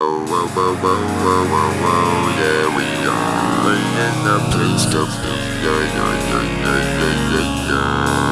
Whoa, whoa, whoa, whoa, whoa, whoa, whoa, yeah, we are in the place to be, yeah, yeah, yeah, yeah, yeah, yeah, yeah.